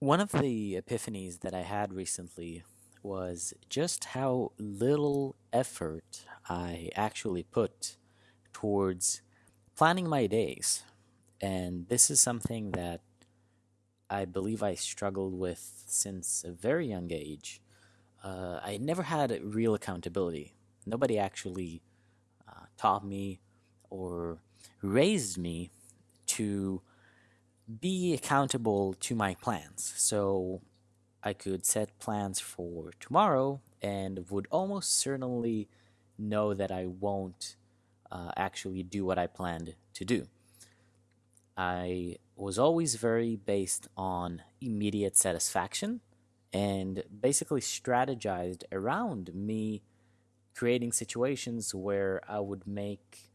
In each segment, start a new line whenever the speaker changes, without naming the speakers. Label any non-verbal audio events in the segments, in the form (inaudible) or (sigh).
One of the epiphanies that I had recently was just how little effort I actually put towards planning my days. And this is something that I believe I struggled with since a very young age. Uh, I never had real accountability. Nobody actually uh, taught me or raised me to be accountable to my plans. So I could set plans for tomorrow and would almost certainly know that I won't uh, actually do what I planned to do. I was always very based on immediate satisfaction and basically strategized around me creating situations where I would make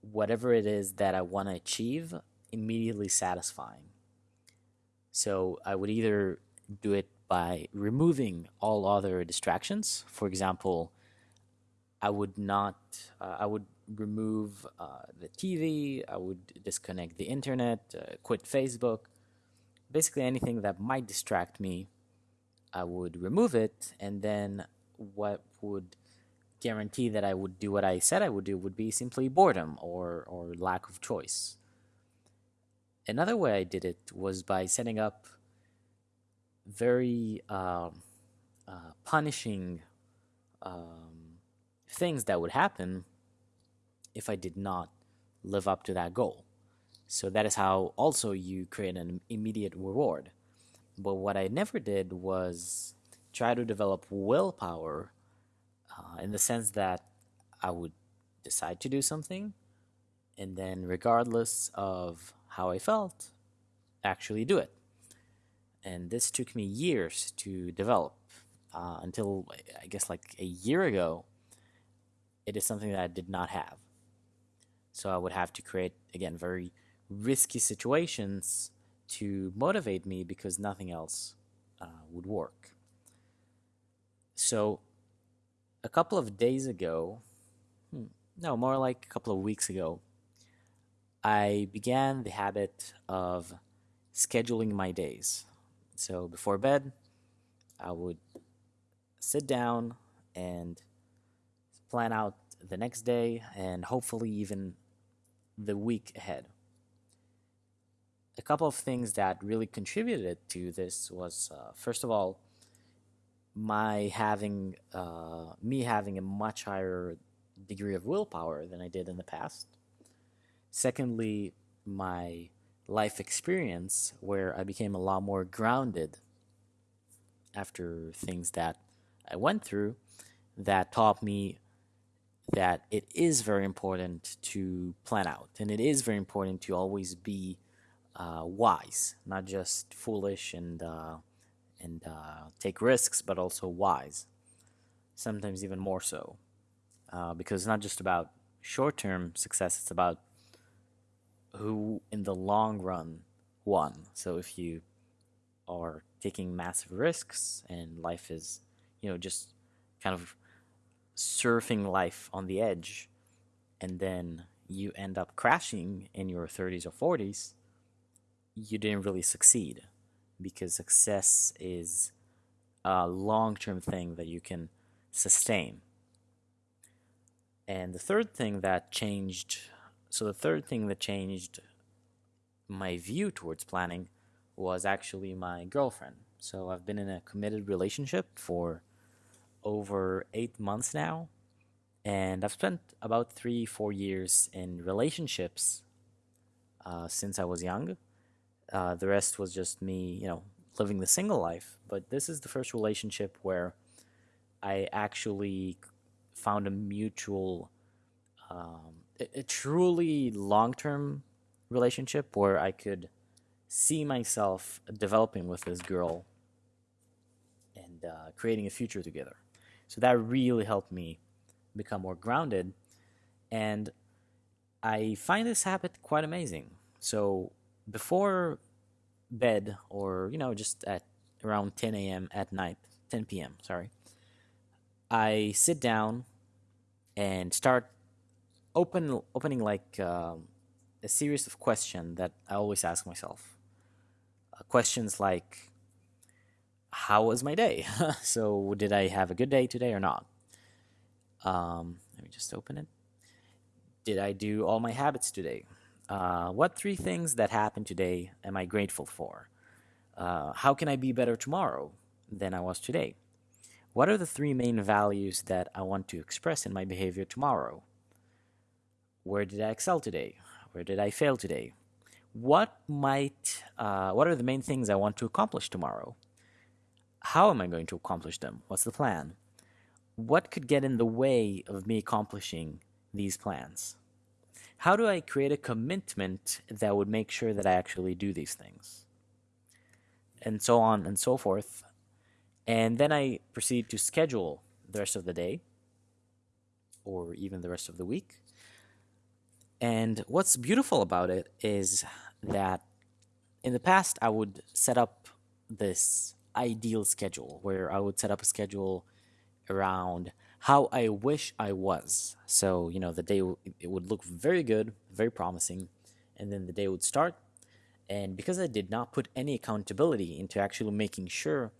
whatever it is that I want to achieve immediately satisfying. So I would either do it by removing all other distractions. For example, I would not, uh, I would remove uh, the TV, I would disconnect the internet, uh, quit Facebook, basically anything that might distract me, I would remove it, and then what would guarantee that I would do what I said I would do would be simply boredom or, or lack of choice. Another way I did it was by setting up very um, uh, punishing um, things that would happen if I did not live up to that goal. So that is how also you create an immediate reward. But what I never did was try to develop willpower uh, in the sense that I would decide to do something and then, regardless of how I felt, actually do it. And this took me years to develop uh, until I guess like a year ago. It is something that I did not have. So I would have to create, again, very risky situations to motivate me because nothing else uh, would work. So a couple of days ago, hmm, no, more like a couple of weeks ago, I began the habit of scheduling my days. So before bed, I would sit down and plan out the next day and hopefully even the week ahead. A couple of things that really contributed to this was uh, first of all, my having uh, me having a much higher degree of willpower than I did in the past. Secondly, my life experience where I became a lot more grounded after things that I went through that taught me that it is very important to plan out and it is very important to always be uh, wise, not just foolish and uh, and uh, take risks, but also wise. Sometimes even more so, uh, because it's not just about short-term success; it's about who, in the long run, won. So if you are taking massive risks and life is, you know, just kind of surfing life on the edge, and then you end up crashing in your 30s or 40s, you didn't really succeed because success is a long term thing that you can sustain. And the third thing that changed so, the third thing that changed my view towards planning was actually my girlfriend. So, I've been in a committed relationship for over eight months now. And I've spent about three, four years in relationships uh, since I was young. Uh, the rest was just me, you know, living the single life. But this is the first relationship where I actually found a mutual, um, a, truly long term relationship where I could see myself developing with this girl and uh, creating a future together. So that really helped me become more grounded. And I find this habit quite amazing. So before bed or you know just at around 10 a.m. at night, 10 p.m. Sorry, I sit down and start open opening like uh, a series of questions that I always ask myself. Uh, questions like, how was my day? (laughs) so, did I have a good day today or not? Um, let me just open it. Did I do all my habits today? Uh, what three things that happened today am I grateful for? Uh, how can I be better tomorrow than I was today? What are the three main values that I want to express in my behavior tomorrow? Where did I excel today? Where did I fail today? What might, uh, what are the main things I want to accomplish tomorrow? How am I going to accomplish them? What's the plan? What could get in the way of me accomplishing these plans? How do I create a commitment that would make sure that I actually do these things? And so on and so forth. And then I proceed to schedule the rest of the day or even the rest of the week. And what's beautiful about it is that in the past, I would set up this ideal schedule where I would set up a schedule around how I wish I was. So, you know, the day it would look very good, very promising, and then the day would start. And because I did not put any accountability into actually making sure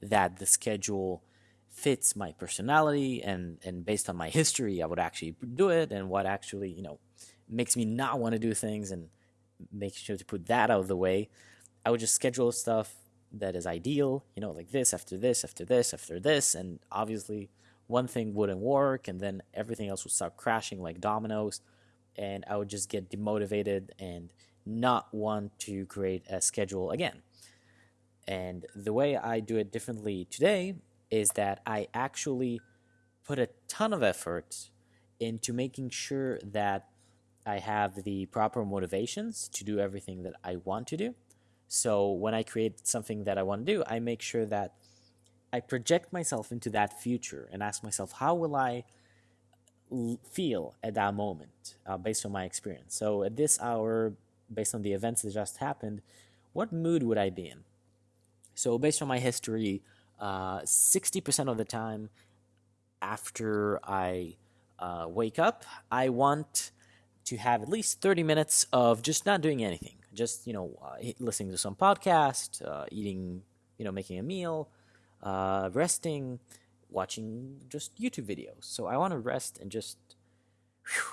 that the schedule fits my personality and and based on my history, I would actually do it and what actually, you know, makes me not want to do things and making sure to put that out of the way. I would just schedule stuff that is ideal, you know, like this after this after this after this, and obviously one thing wouldn't work, and then everything else would start crashing like dominoes, and I would just get demotivated and not want to create a schedule again. And the way I do it differently today is that I actually put a ton of effort into making sure that I have the proper motivations to do everything that I want to do. So when I create something that I want to do, I make sure that I project myself into that future and ask myself, how will I feel at that moment uh, based on my experience? So at this hour, based on the events that just happened, what mood would I be in? So based on my history, uh, 60% of the time after I uh, wake up, I want to have at least 30 minutes of just not doing anything just you know uh, listening to some podcast uh, eating you know making a meal uh, resting watching just youtube videos. So i want to rest and just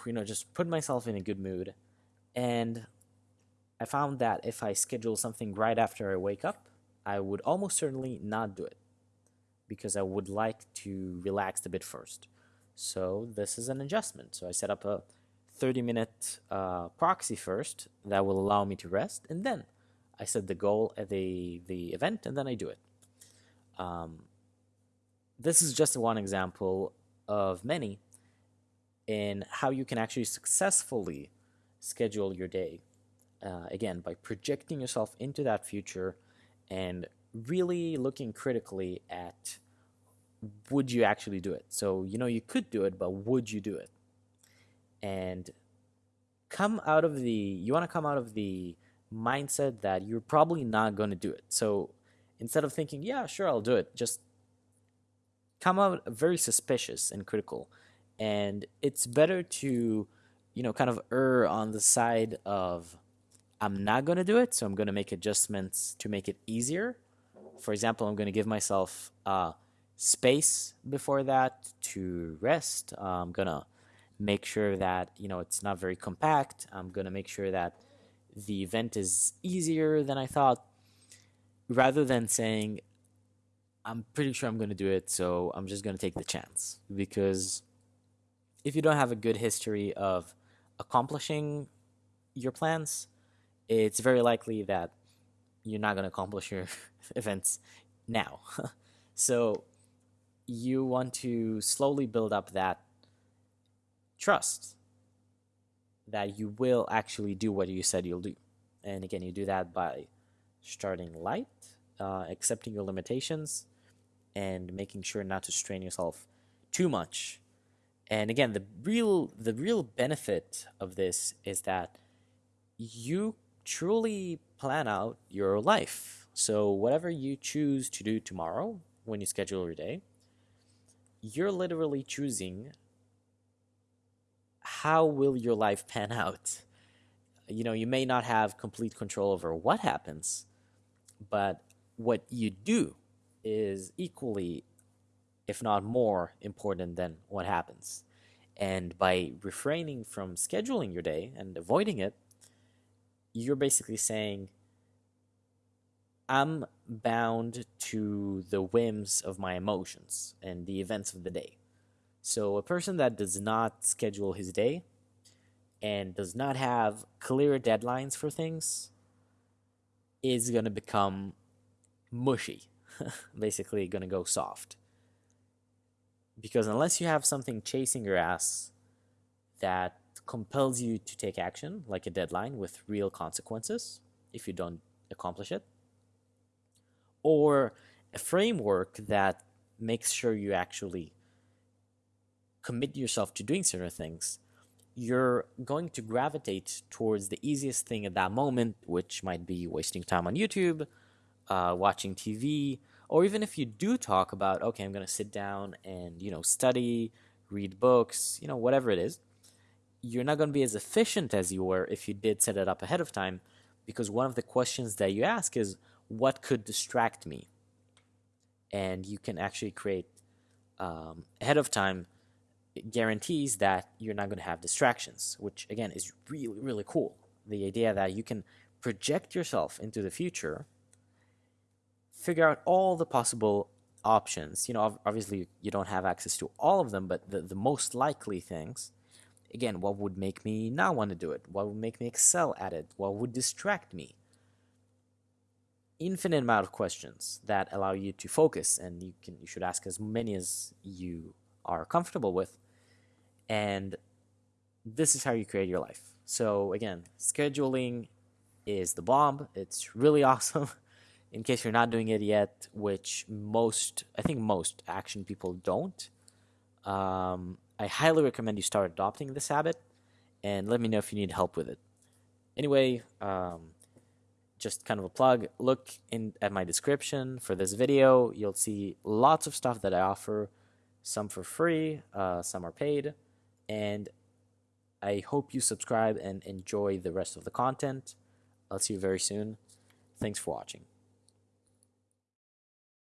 you know just put myself in a good mood. And i found that if i schedule something right after i wake up i would almost certainly not do it because i would like to relax a bit first. So this is an adjustment. So i set up a 30 minute uh, proxy first that will allow me to rest and then I set the goal at the, the event and then I do it. Um, this is just one example of many in how you can actually successfully schedule your day. Uh, again, by projecting yourself into that future and really looking critically at would you actually do it? So, you know, you could do it, but would you do it? And come out of the you want to come out of the mindset that you're probably not going to do it. So instead of thinking, yeah, sure, I'll do it, just come out very suspicious and critical. And it's better to, you know, kind of err on the side of I'm not going to do it, so I'm going to make adjustments to make it easier. For example, I'm going to give myself uh, space before that to rest. Uh, I'm going to make sure that you know it's not very compact. I'm gonna make sure that the event is easier than I thought, rather than saying I'm pretty sure I'm gonna do it, so I'm just gonna take the chance. Because if you don't have a good history of accomplishing your plans, it's very likely that you're not going to accomplish your (laughs) events now. (laughs) so you want to slowly build up that trust that you will actually do what you said you'll do. And again, you do that by starting light, uh, accepting your limitations, and making sure not to strain yourself too much. And again, the real the real benefit of this is that you truly plan out your life. So whatever you choose to do tomorrow when you schedule your day, you're literally choosing how will your life pan out? You know, you may not have complete control over what happens, but what you do is equally, if not more, important than what happens. And by refraining from scheduling your day and avoiding it, you're basically saying, I'm bound to the whims of my emotions and the events of the day. So, a person that does not schedule his day and does not have clear deadlines for things is going to become mushy, (laughs) basically, going to go soft. Because unless you have something chasing your ass that compels you to take action, like a deadline with real consequences if you don't accomplish it, or a framework that makes sure you actually commit yourself to doing certain things, you're going to gravitate towards the easiest thing at that moment, which might be wasting time on YouTube, uh, watching TV, or even if you do talk about, okay, I'm going to sit down and, you know, study, read books, you know, whatever it is, you're not going to be as efficient as you were if you did set it up ahead of time because one of the questions that you ask is, what could distract me? And you can actually create um, ahead of time guarantees that you're not going to have distractions, which again is really, really cool. The idea that you can project yourself into the future, figure out all the possible options. You know, obviously you don't have access to all of them, but the, the most likely things. Again, what would make me not want to do it? What would make me excel at it? What would distract me? Infinite amount of questions that allow you to focus, and you can you should ask as many as you are comfortable with and this is how you create your life. So again, scheduling is the bomb. It's really (laughs) awesome. In case you're not doing it yet, which most, I think most action people don't, um, I highly recommend you start adopting this habit and let me know if you need help with it. Anyway, um, just kind of a plug. Look in at my description for this video. You'll see lots of stuff that I offer, some for free, uh, some are paid and I hope you subscribe and enjoy the rest of the content. I'll see you very soon. Thanks for watching.